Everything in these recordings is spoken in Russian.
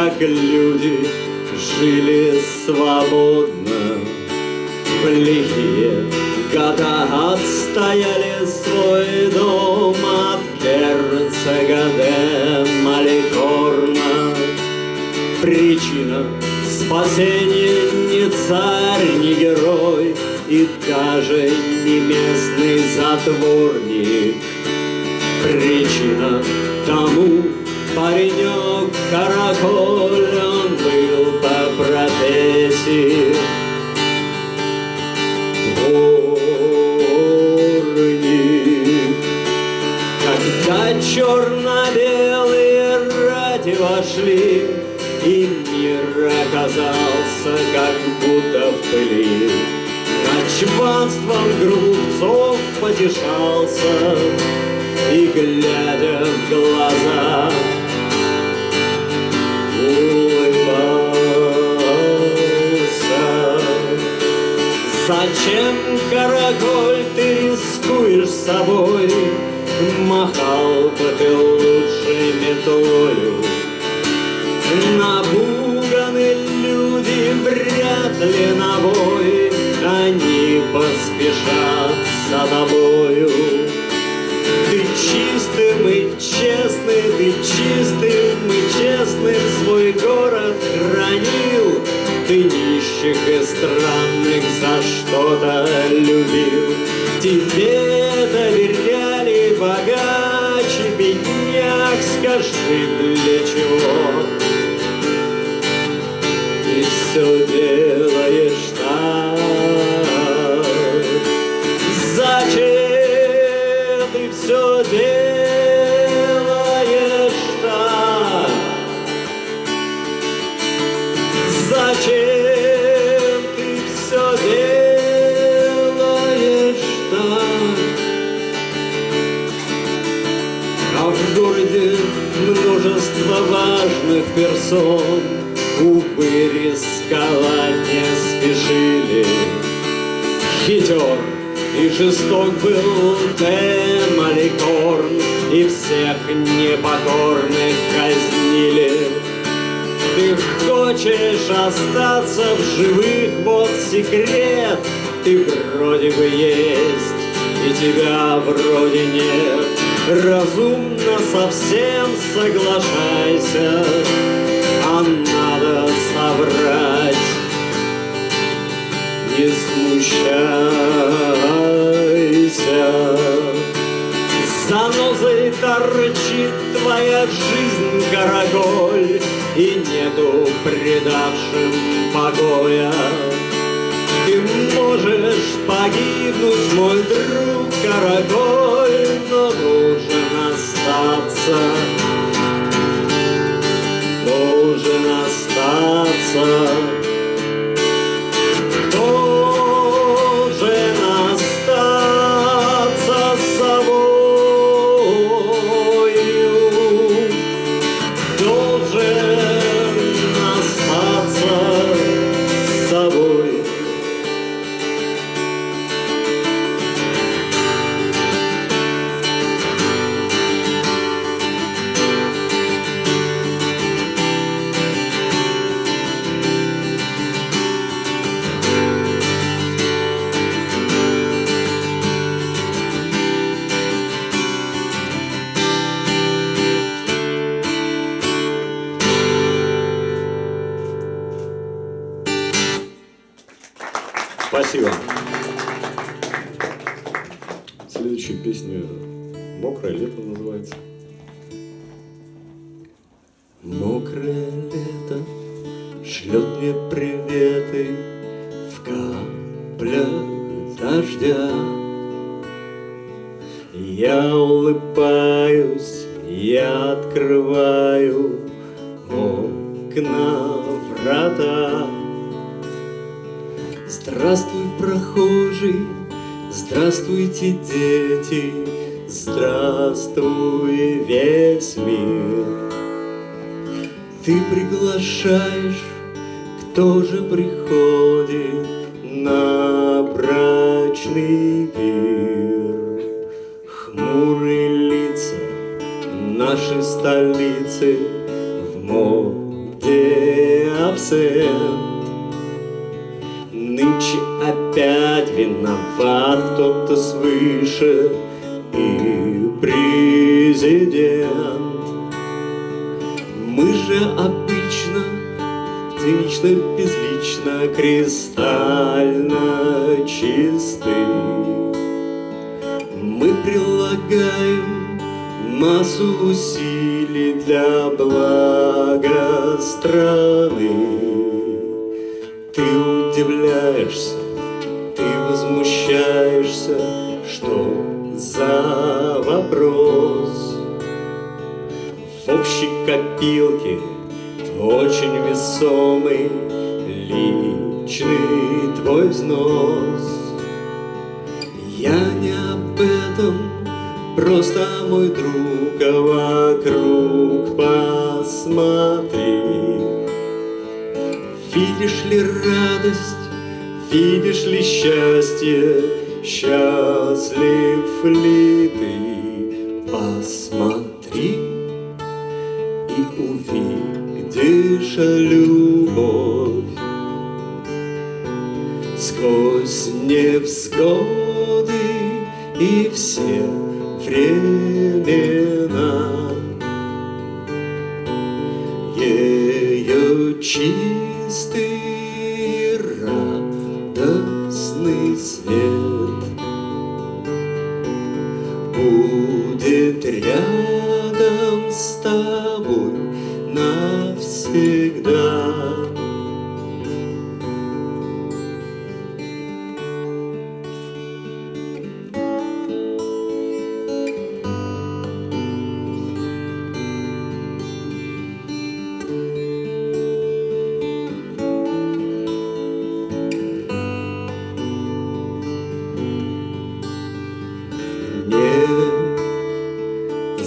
как люди жили свободно. В лихие года отстояли свой дом от герцога де Маликорна. Причина спасения не царь, не герой И даже не местный затворник. Причина тому паренек караколь, Он был по профессии дворник. Когда черно-белые ради вошли, И мир оказался как будто в пыли. Чванством грубцов потешался, И, глядя в глаза, Зачем, караколь, ты рискуешь собой? Махал бы ты лучше метлою. Напуганы люди вряд ли на бой, Они поспешат за тобою. Ты чистым и честный, ты чистым и честным свой город хранил. Ты нищих и странных за что-то любил. Тебе доверяли богаче бедняк, скажи, для чего? Ты все делаешь персон Увы, рисковать не спешили Хитер и жесток был Демаликорн И всех непокорных казнили. Ты хочешь остаться в живых, вот секрет Ты вроде бы есть, и тебя вроде нет. Разумно совсем соглашайся, соврать Не смущайся. Занозой торчит твоя жизнь, караколь, И нету предавшим покоя. Ты можешь погибнуть, мой друг, караколь, Но должен остаться, остаться. Следующая песня «Мокрое лето» называется. Мокрое лето шлет мне приветы в каплях дождя. Я улыбаюсь, я открываю окна врата. Здравствуй, прохожий, здравствуйте, дети, здравствуй, весь мир. Ты приглашаешь, кто же приходит на брачный пир? Хмурые лица нашей столицы в моде процент. Нынче опять виноват кто-то свыше и президент. Мы же обычно цинично, безлично, кристально чисты. Мы прилагаем массу усилий для блага страны. Общей копилке очень весомый личный твой взнос. Я не об этом, просто мой друг, а вокруг посмотри. Видишь ли радость, видишь ли счастье, счастлив ли радостный свет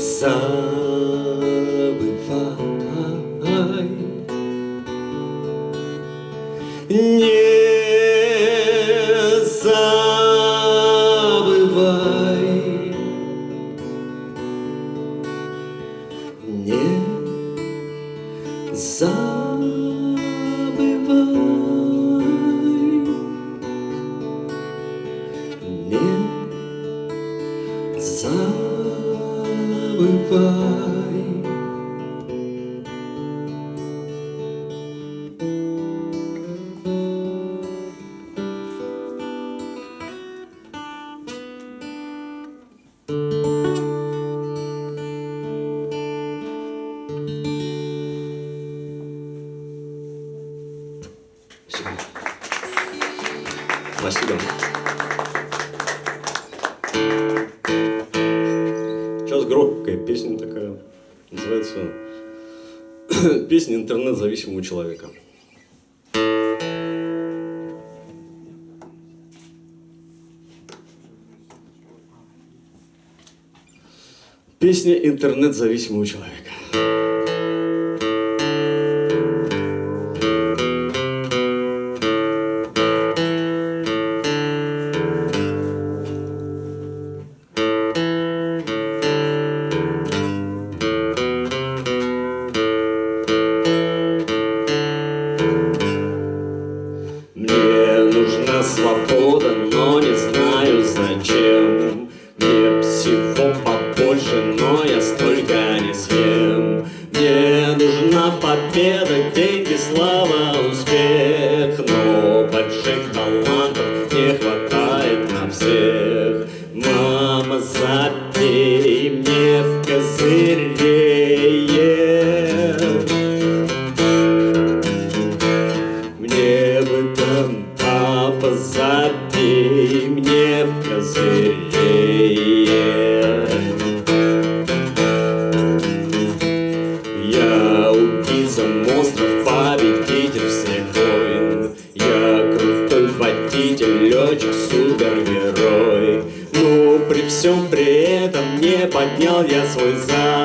Не «Песня интернет-зависимого человека». Песня интернет-зависимого человека. Слава, успех при всем при этом не поднял я свой зад.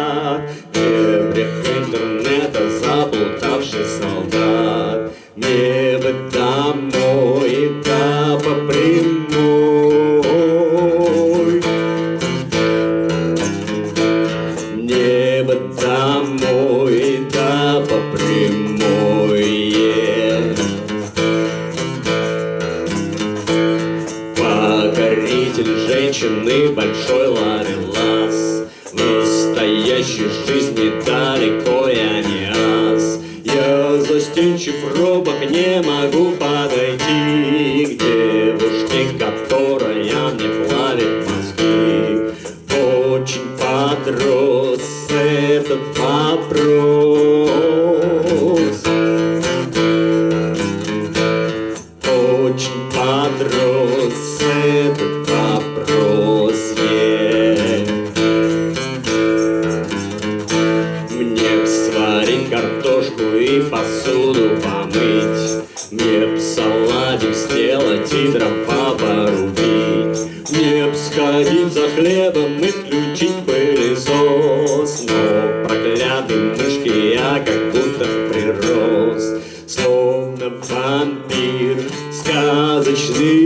Я застенчив робок, не могу подойти порубить. Мне б сходить за хлебом и включить пылесос. Но проклятый мышки я как будто прирос. Словно вампир, сказочный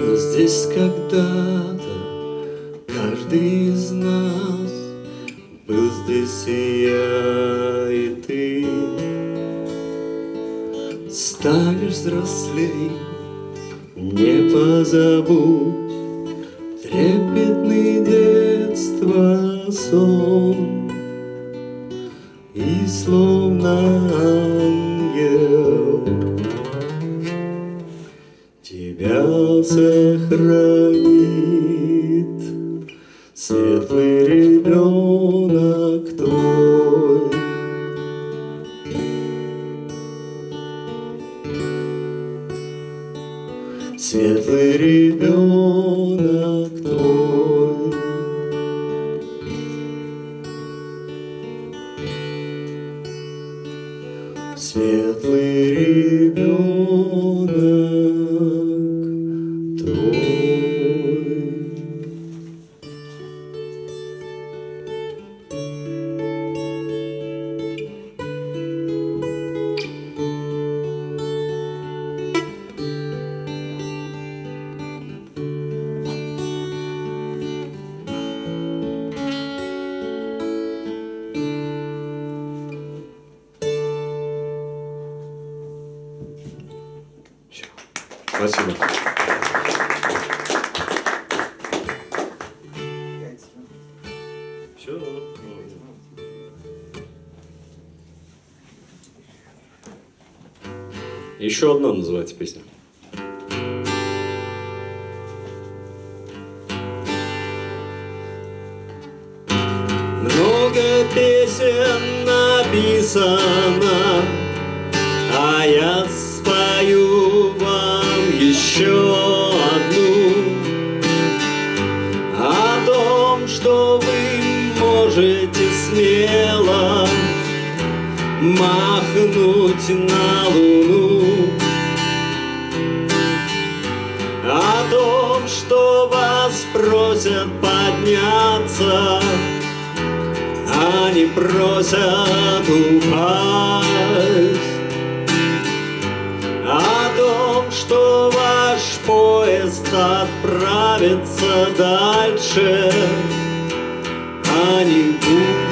Был здесь когда-то каждый из нас, был здесь и я, и ты. Станешь взрослей, не позабудь Трепетный детства сон И словно Спасибо. Все. Еще одна называется песня. Много песен написано, а я летим на Луну О том, что вас просят подняться Они просят упасть О а том, что ваш поезд отправится дальше Они будут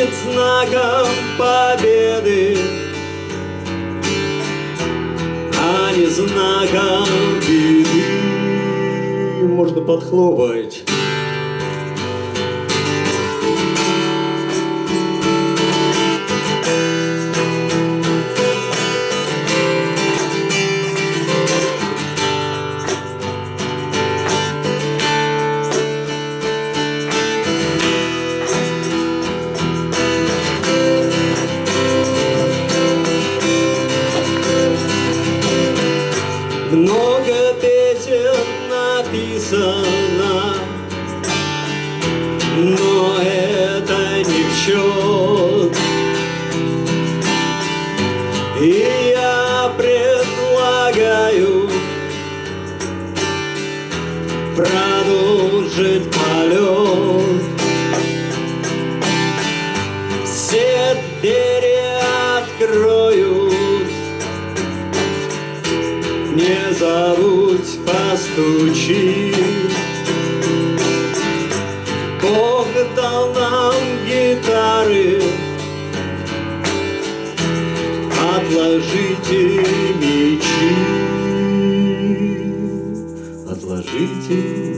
будет знаком победы, а не знаком беды. Можно подхлопать. Много отложите мечи, отложите мечи.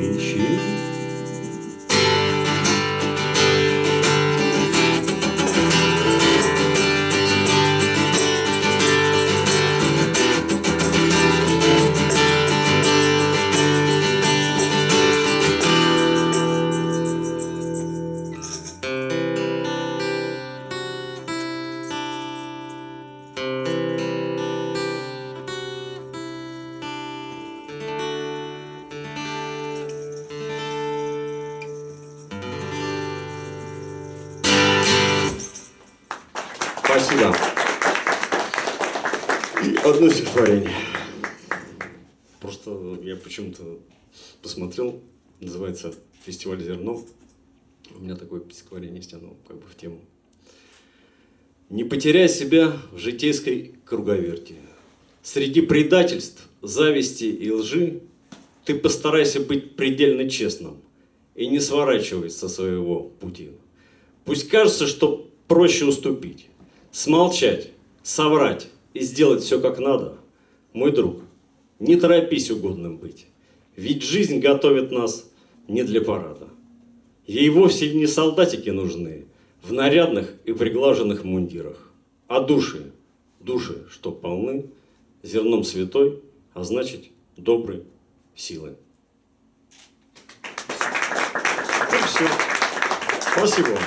Одно стихотворение. Просто я почему-то посмотрел, называется «Фестиваль зерно». У меня такое стихотворение есть, оно как бы в тему. Не потеряй себя в житейской круговерти. Среди предательств, зависти и лжи ты постарайся быть предельно честным и не сворачивай со своего пути. Пусть кажется, что проще уступить, смолчать, соврать и сделать все как надо. Мой друг, не торопись угодным быть, ведь жизнь готовит нас не для парада. Ей вовсе не солдатики нужны в нарядных и приглаженных мундирах, а души, души, что полны зерном святой, а значит доброй силы. И все. Спасибо.